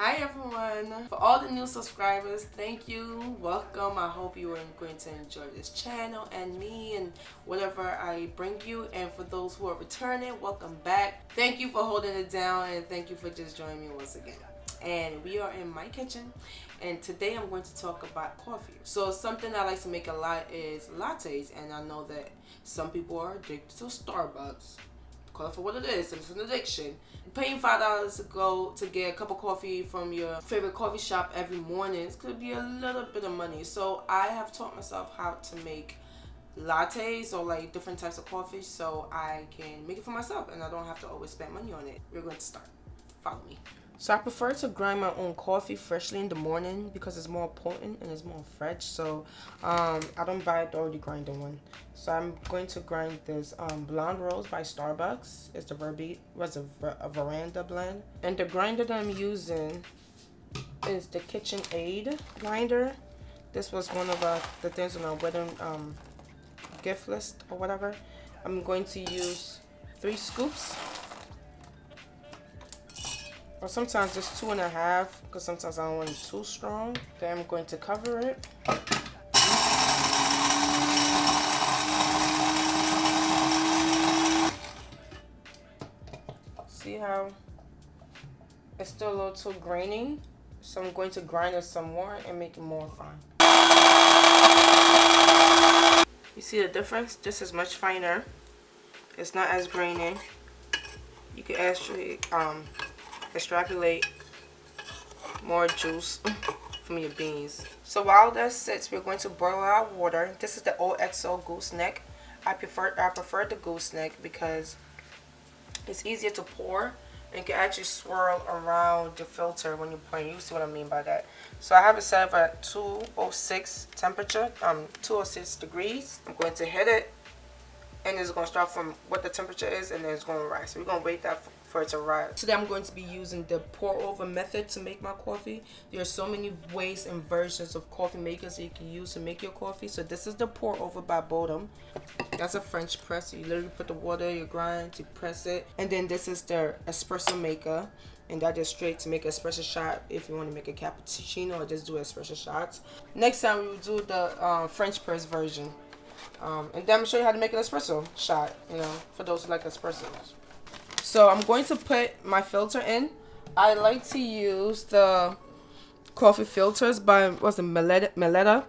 Hi everyone! For all the new subscribers, thank you. Welcome. I hope you are going to enjoy this channel and me and whatever I bring you. And for those who are returning, welcome back. Thank you for holding it down and thank you for just joining me once again. And we are in my kitchen and today I'm going to talk about coffee. So something I like to make a lot is lattes and I know that some people are addicted to Starbucks call it for what it is. It's an addiction. Paying five dollars to go to get a cup of coffee from your favorite coffee shop every morning could be a little bit of money. So I have taught myself how to make lattes or like different types of coffee so I can make it for myself and I don't have to always spend money on it. We're going to start. Follow me. So I prefer to grind my own coffee freshly in the morning because it's more potent and it's more fresh. So um, I don't buy the already grinded one. So I'm going to grind this um, Blonde Roast by Starbucks. It's the Verbe was a, a veranda blend. And the grinder that I'm using is the KitchenAid grinder. This was one of uh, the things on our wedding um, gift list or whatever. I'm going to use three scoops sometimes just two and a half because sometimes I don't want it too strong. Then I'm going to cover it. See how it's still a little too grainy? So I'm going to grind it some more and make it more fine. You see the difference? This is much finer. It's not as grainy. You can actually um, extrapolate more juice from your beans. So while that sits, we're going to boil our water. This is the OXO gooseneck. I prefer I prefer the gooseneck because it's easier to pour and you can actually swirl around the filter when you're pouring. You see what I mean by that. So I have it set up at 206 temperature, um, 206 degrees. I'm going to hit it and it's going to start from what the temperature is and then it's going to rise. So we're going to wait that for for it to rise. Today I'm going to be using the pour over method to make my coffee. There are so many ways and versions of coffee makers that you can use to make your coffee. So this is the pour over by Bodum. That's a French press. You literally put the water, you grind, you press it. And then this is the espresso maker. And that is straight to make espresso shot if you want to make a cappuccino or just do espresso shots. Next time we will do the uh, French press version. Um, and then I'm show you how to make an espresso shot, you know, for those who like espressos. So I'm going to put my filter in. I like to use the coffee filters by what's it Melitta, Melitta.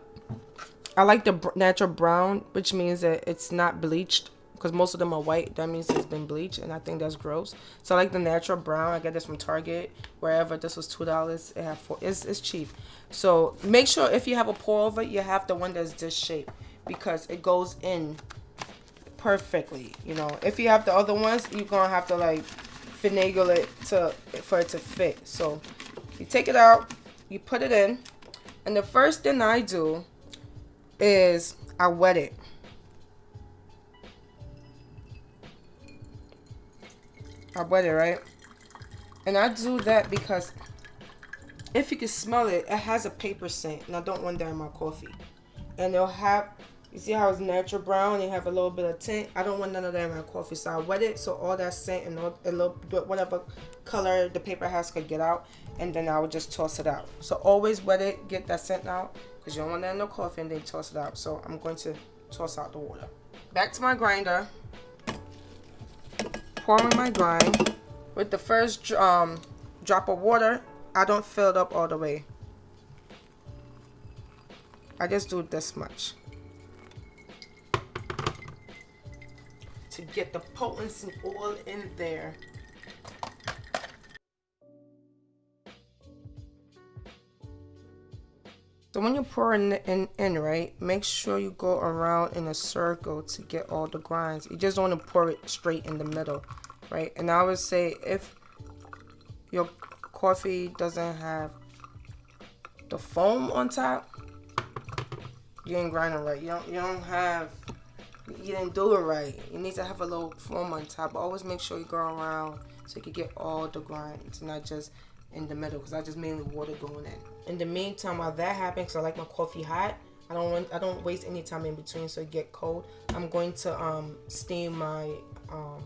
I like the natural brown, which means that it's not bleached because most of them are white. That means it's been bleached, and I think that's gross. So I like the natural brown. I get this from Target, wherever. This was two dollars. It four. It's it's cheap. So make sure if you have a pour over, you have the one that's this shape because it goes in perfectly. You know, if you have the other ones, you're gonna have to like finagle it to for it to fit. So you take it out, you put it in, and the first thing I do is I wet it. I wet it, right? And I do that because if you can smell it, it has a paper scent, and I don't want that in my coffee. And it'll have you see how it's natural brown and have a little bit of tint? I don't want none of that in my coffee. So I wet it so all that scent and all, a little bit whatever color the paper has could get out. And then I would just toss it out. So always wet it, get that scent out. Because you don't want that in the coffee and then toss it out. So I'm going to toss out the water. Back to my grinder. Pouring my grind. With the first um, drop of water, I don't fill it up all the way. I just do this much. To get the potency oil in there. So when you're pouring in, in, right, make sure you go around in a circle to get all the grinds. You just want to pour it straight in the middle, right? And I would say if your coffee doesn't have the foam on top, you ain't grinding right. You don't, you don't have you didn't do it right. You need to have a little foam on top. Always make sure you go around so you can get all the grinds, not just in the middle, because I just mainly water going in. In the meantime, while that happens, I like my coffee hot, I don't want, I don't waste any time in between so it get cold. I'm going to um, steam my um,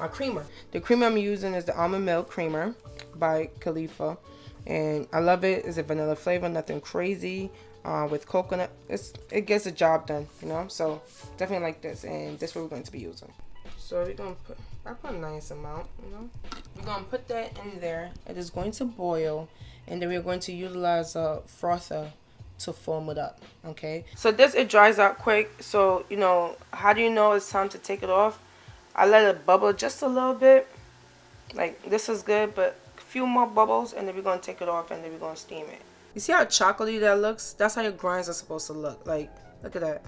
my creamer. The creamer I'm using is the almond milk creamer by Califia and I love it. It's a vanilla flavor, nothing crazy. Uh, with coconut, it's it gets the job done, you know. So definitely like this, and this what we're going to be using. So we're gonna put I put a nice amount, you know. We're gonna put that in there. It is going to boil, and then we're going to utilize a frother to foam it up. Okay. So this it dries out quick. So you know how do you know it's time to take it off? I let it bubble just a little bit. Like this is good, but a few more bubbles, and then we're gonna take it off, and then we're gonna steam it. You see how chocolatey that looks? That's how your grinds are supposed to look. Like look at that.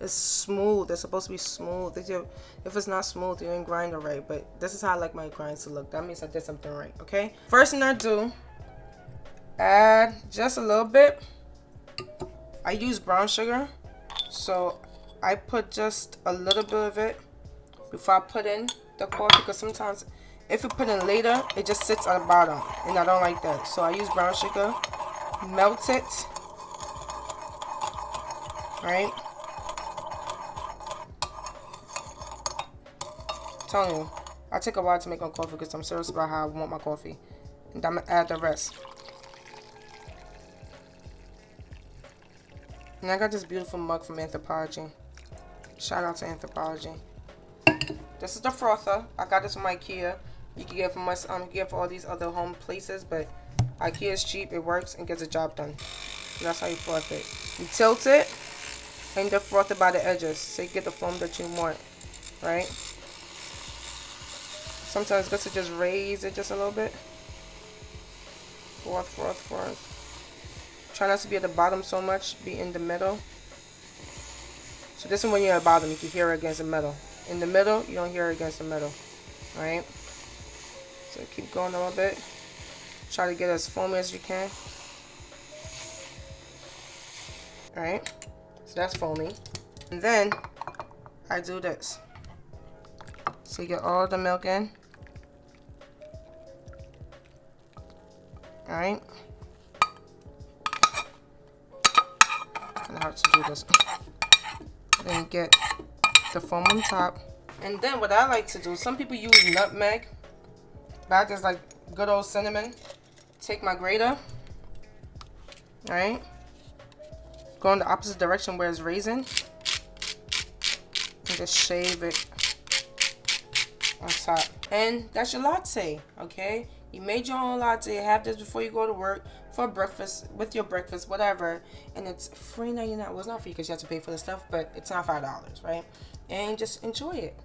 It's smooth. It's supposed to be smooth. If, it's not smooth, you didn't grind it right. But this is how I like my grinds to look. That means I did something right, okay? First thing I do, add just a little bit. I use brown sugar. So I put just a little bit of it before I put in the coffee. Because sometimes if you put in later, it just sits at the bottom. And I don't like that. So I use brown sugar. Melt it. Right? telling you, I take a while to make my coffee because I'm serious about how I want my coffee. And I'm to add the rest. And I got this beautiful mug from Anthropologie. Shout out to Anthropologie. This is the frother. I got this from Ikea. You can get from us, um, you get for all these other home places, but Ikea is cheap. It works and gets the job done. And that's how you froth it. You tilt it and then froth it by the edges so you get the foam that you want, right? Sometimes it's good to just raise it just a little bit. Froth, froth, froth. Try not to be at the bottom so much. Be in the middle. So this is when you're at the bottom. You can hear it against the metal. In the middle, you don't hear it against the metal, Alright? So keep going a little bit. Try to get as foamy as you can. Alright? So that's foamy. And then, I do this. So you get all the milk in. Alright. I have to do this. Then get the foam on top. And then what I like to do, some people use nutmeg. But I just like good old cinnamon. Take my grater. Alright. Go in the opposite direction where it's raising, And just shave it on top. And that's your latte, okay? You made your own latte. Have this before you go to work for breakfast, with your breakfast, whatever. And it's free 99. Well, it's not free because you have to pay for the stuff, but it's not $5, right? And just enjoy it.